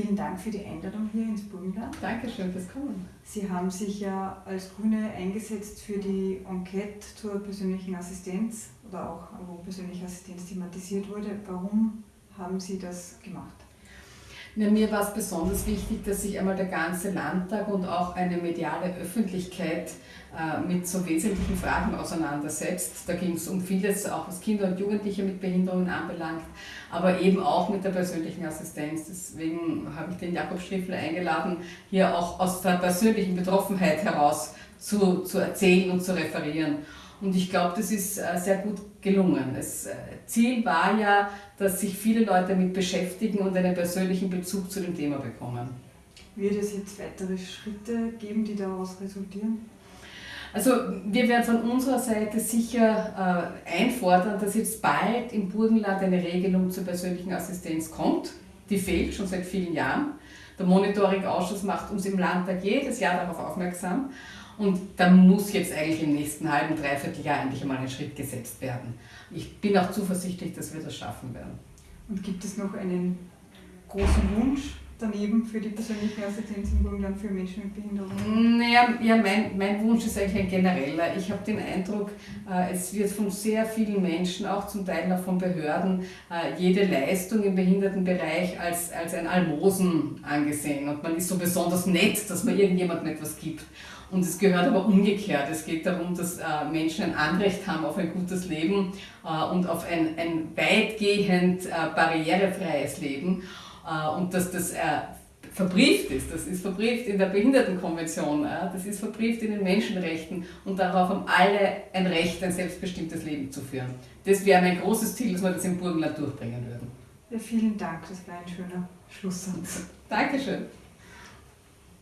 Vielen Dank für die Einladung hier ins Burgenland. Dankeschön fürs Kommen. Sie haben sich ja als Grüne eingesetzt für die Enquete zur persönlichen Assistenz oder auch wo persönliche Assistenz thematisiert wurde. Warum haben Sie das gemacht? Ja, mir war es besonders wichtig, dass sich einmal der ganze Landtag und auch eine mediale Öffentlichkeit äh, mit so wesentlichen Fragen auseinandersetzt. Da ging es um vieles, auch was Kinder und Jugendliche mit Behinderungen anbelangt, aber eben auch mit der persönlichen Assistenz. Deswegen habe ich den Jakob Schriffler eingeladen, hier auch aus der persönlichen Betroffenheit heraus zu, zu erzählen und zu referieren. Und ich glaube, das ist äh, sehr gut gelungen. Das äh, Ziel war ja, dass sich viele Leute damit beschäftigen und einen persönlichen Bezug zu dem Thema bekommen. Wird es jetzt weitere Schritte geben, die daraus resultieren? Also wir werden von unserer Seite sicher äh, einfordern, dass jetzt bald im Burgenland eine Regelung zur persönlichen Assistenz kommt. Die fehlt schon seit vielen Jahren. Der Monitoring-Ausschuss macht uns im Landtag jedes Jahr darauf aufmerksam. Und da muss jetzt eigentlich im nächsten halben, dreiviertel Jahr endlich einmal ein Schritt gesetzt werden. Ich bin auch zuversichtlich, dass wir das schaffen werden. Und gibt es noch einen großen Wunsch daneben für die persönliche Assistenz im Burgenland für Menschen mit Behinderung? Naja, ja, mein, mein Wunsch ist eigentlich ein genereller. Ich habe den Eindruck, äh, es wird von sehr vielen Menschen, auch zum Teil noch von Behörden, äh, jede Leistung im Behindertenbereich als, als ein Almosen angesehen. Und man ist so besonders nett, dass man irgendjemandem etwas gibt. Und es gehört aber umgekehrt. Es geht darum, dass äh, Menschen ein Anrecht haben auf ein gutes Leben äh, und auf ein, ein weitgehend äh, barrierefreies Leben. Äh, und dass das äh, verbrieft ist. Das ist verbrieft in der Behindertenkonvention, das ist verbrieft in den Menschenrechten und darauf haben alle ein Recht, ein selbstbestimmtes Leben zu führen. Das wäre mein großes Ziel, dass wir das im Burgenland durchbringen würden. Ja, vielen Dank, das war ein schöner Schlusssatz. Dankeschön.